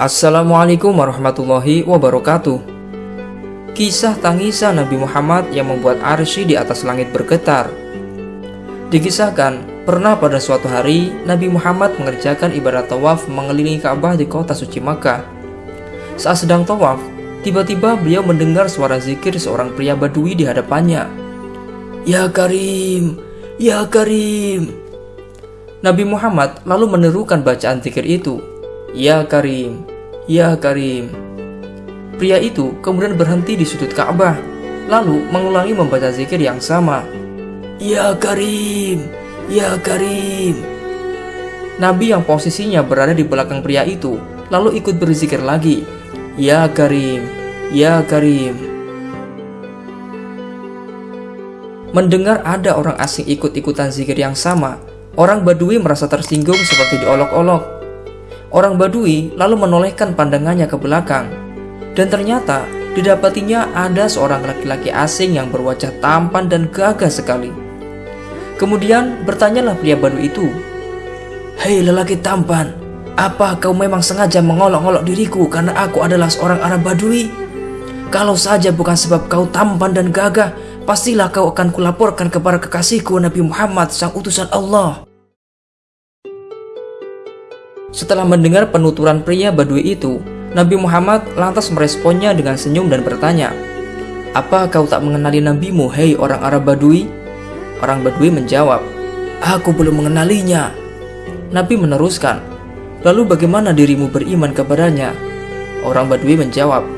Assalamualaikum warahmatullahi wabarakatuh. Kisah tangisan Nabi Muhammad yang membuat arsy di atas langit bergetar. Dikisahkan, pernah pada suatu hari Nabi Muhammad mengerjakan ibadah tawaf mengelilingi Ka'bah di kota suci Makkah. Saat sedang tawaf, tiba-tiba beliau mendengar suara zikir seorang pria badui di hadapannya. Ya Karim, Ya Karim. Nabi Muhammad lalu menerukan bacaan zikir itu. Ya Karim, Ya Karim. Pria itu kemudian berhenti di sudut Ka'bah, lalu mengulangi membaca zikir yang sama. Ya Karim, Ya Karim. Nabi yang posisinya berada di belakang pria itu, lalu ikut berzikir lagi. Ya Karim, Ya Karim. Mendengar ada orang asing ikut-ikutan zikir yang sama, Orang Badui merasa tersinggung seperti diolok-olok. Orang Badui lalu menolehkan pandangannya ke belakang. Dan ternyata didapatinya ada seorang laki-laki asing yang berwajah tampan dan gagah sekali. Kemudian bertanyalah pria Badui itu, Hei lelaki tampan, apa kau memang sengaja mengolok-olok diriku karena aku adalah seorang Arab Badui? Kalau saja bukan sebab kau tampan dan gagah, pastilah kau akan kulaporkan kepada kekasihku Nabi Muhammad sang utusan Allah. Setelah mendengar penuturan pria Badui itu, Nabi Muhammad lantas meresponnya dengan senyum dan bertanya, Apa kau tak mengenali nabimu, hei orang Arab Badui? Orang Badui menjawab, Aku belum mengenalinya. Nabi meneruskan, Lalu bagaimana dirimu beriman kepadanya? Orang Badui menjawab,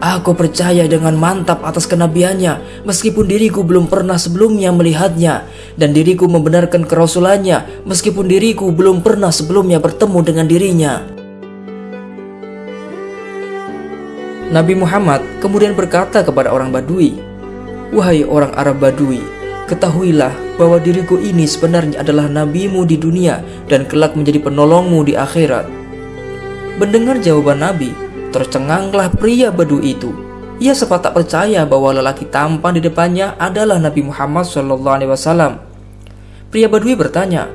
Aku percaya dengan mantap atas kenabiannya, meskipun diriku belum pernah sebelumnya melihatnya, dan diriku membenarkan kerasulannya, meskipun diriku belum pernah sebelumnya bertemu dengan dirinya. Nabi Muhammad kemudian berkata kepada orang Badui, Wahai orang Arab Badui, ketahuilah bahwa diriku ini sebenarnya adalah nabimu di dunia dan kelak menjadi penolongmu di akhirat. Mendengar jawaban Nabi, Tercenganglah pria badu itu. Ia sempat tak percaya bahwa lelaki tampan di depannya adalah Nabi Muhammad SAW. Pria Badui bertanya,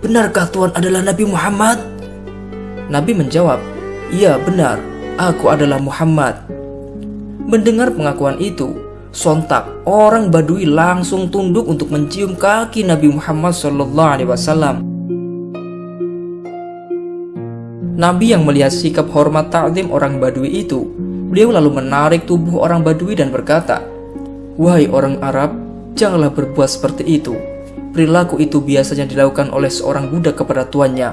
Benarkah Tuhan adalah Nabi Muhammad? Nabi menjawab, Iya benar, aku adalah Muhammad. Mendengar pengakuan itu, sontak orang Badui langsung tunduk untuk mencium kaki Nabi Muhammad SAW. Nabi yang melihat sikap hormat ta'zim orang Badui itu, beliau lalu menarik tubuh orang Badui dan berkata, Wahai orang Arab, janganlah berbuat seperti itu. Perilaku itu biasanya dilakukan oleh seorang budak kepada tuannya.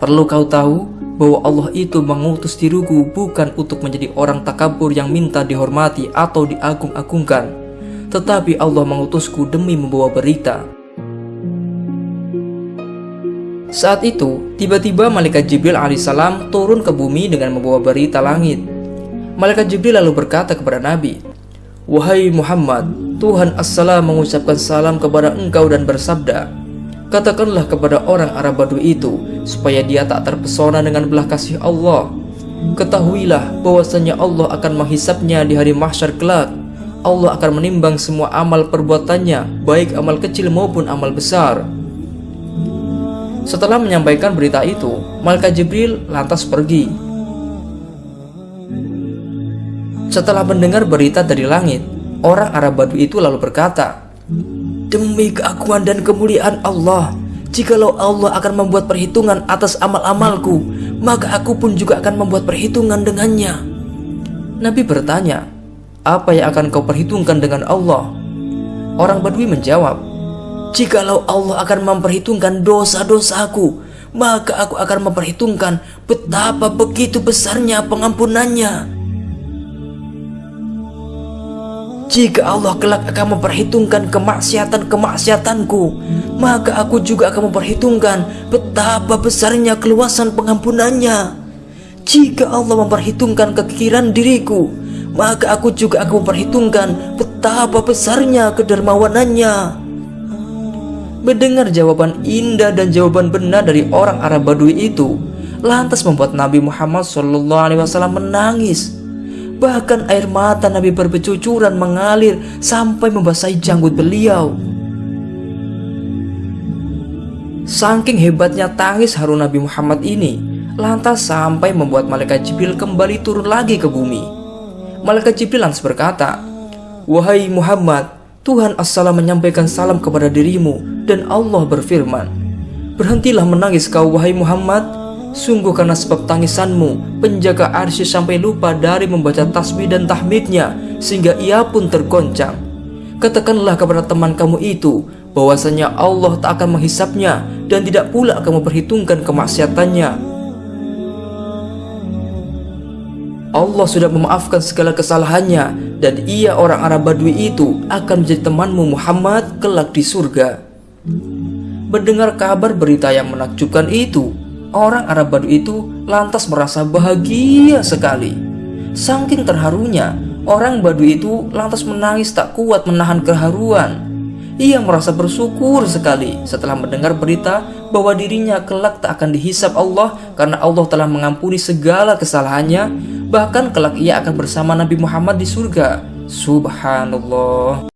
Perlu kau tahu bahwa Allah itu mengutus diriku bukan untuk menjadi orang takabur yang minta dihormati atau diagung-agungkan, tetapi Allah mengutusku demi membawa berita saat itu, tiba-tiba malaikat Jibril alaihissalam turun ke bumi dengan membawa berita langit. Malaikat Jibril lalu berkata kepada Nabi, Wahai Muhammad, Tuhan Assalam mengucapkan salam kepada engkau dan bersabda, Katakanlah kepada orang Arab Badu itu, supaya dia tak terpesona dengan belah kasih Allah. Ketahuilah bahwasanya Allah akan menghisapnya di hari mahsyar kelak. Allah akan menimbang semua amal perbuatannya, baik amal kecil maupun amal besar. Setelah menyampaikan berita itu, Malaikat Jibril lantas pergi. Setelah mendengar berita dari langit, orang Arab Badu itu lalu berkata, Demi keakuan dan kemuliaan Allah, jikalau Allah akan membuat perhitungan atas amal-amalku, maka aku pun juga akan membuat perhitungan dengannya. Nabi bertanya, apa yang akan kau perhitungkan dengan Allah? Orang Badui menjawab, Jikalau Allah akan memperhitungkan dosa-dosaku, maka aku akan memperhitungkan betapa begitu besarnya pengampunannya. Jika Allah kelak akan memperhitungkan kemaksiatan-kemaksiatanku, maka aku juga akan memperhitungkan betapa besarnya keluasan pengampunannya. Jika Allah memperhitungkan kekiran diriku, maka aku juga akan memperhitungkan betapa besarnya kedermawanannya. Mendengar jawaban indah dan jawaban benar dari orang Arab Badui itu, lantas membuat Nabi Muhammad SAW menangis. Bahkan air mata Nabi berbecucuran mengalir sampai membasahi janggut beliau. Saking hebatnya tangis haru Nabi Muhammad ini, lantas sampai membuat malaikat Jibril kembali turun lagi ke bumi. Malaikat Jibril lantas berkata, Wahai Muhammad, Tuhan As-Salam menyampaikan salam kepada dirimu dan Allah berfirman, Berhentilah menangis kau wahai Muhammad, sungguh karena sebab tangisanmu, penjaga arsy sampai lupa dari membaca tasbih dan tahmidnya, sehingga ia pun tergoncang. Katakanlah kepada teman kamu itu, bahwasanya Allah tak akan menghisapnya dan tidak pula akan memperhitungkan kemaksiatannya. Allah sudah memaafkan segala kesalahannya dan ia orang Arab Badui itu akan menjadi temanmu Muhammad kelak di surga. Mendengar kabar berita yang menakjubkan itu, orang Arab Badui itu lantas merasa bahagia sekali. Saking terharunya, orang Badui itu lantas menangis tak kuat menahan keharuan. Ia merasa bersyukur sekali setelah mendengar berita bahwa dirinya kelak tak akan dihisap Allah karena Allah telah mengampuni segala kesalahannya Bahkan kelak ia akan bersama Nabi Muhammad di surga. Subhanallah.